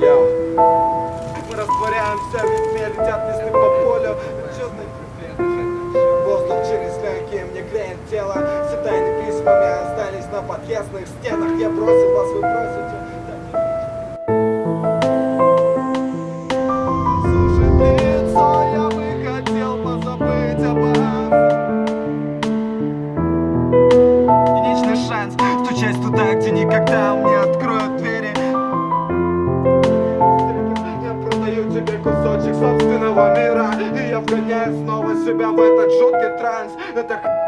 Йоу. Мы растворяемся, ведь летят листы по полю. Воздух через легкие мне греет тело. Все тайны письмами остались на подъездных стенах. Я бросил вас, вы бросите. шанс Стучать туда, где никогда мне Продаю тебе кусочек собственного мира И я вгоняю снова себя в этот жуткий транс. Это